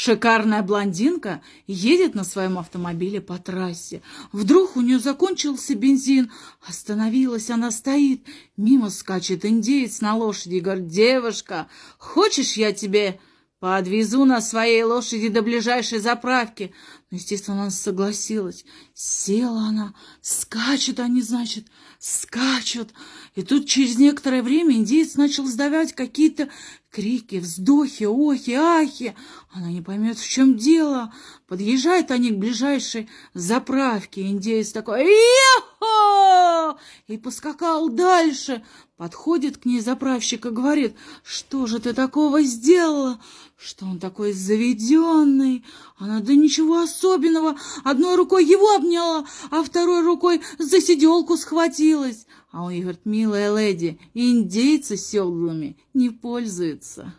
Шикарная блондинка едет на своем автомобиле по трассе. Вдруг у нее закончился бензин. Остановилась, она стоит. Мимо скачет индеец на лошади и говорит, «Девушка, хочешь я тебе подвезу на своей лошади до ближайшей заправки?» Ну, естественно, она согласилась. Села она, скачут они, значит, скачут. И тут через некоторое время индеец начал сдавать какие-то крики, вздохи, охи, ахи. Она не поймет, в чем дело. Подъезжают они к ближайшей заправке. Индеец такой «Ехо!» И поскакал дальше. Подходит к ней заправщик и говорит, что же ты такого сделала? Что он такой заведенный? Она, да ничего особенного. Одной рукой его обняла, а второй рукой за сиделку схватилась. А он ей говорит, милая леди, индейцы седлами не пользуются.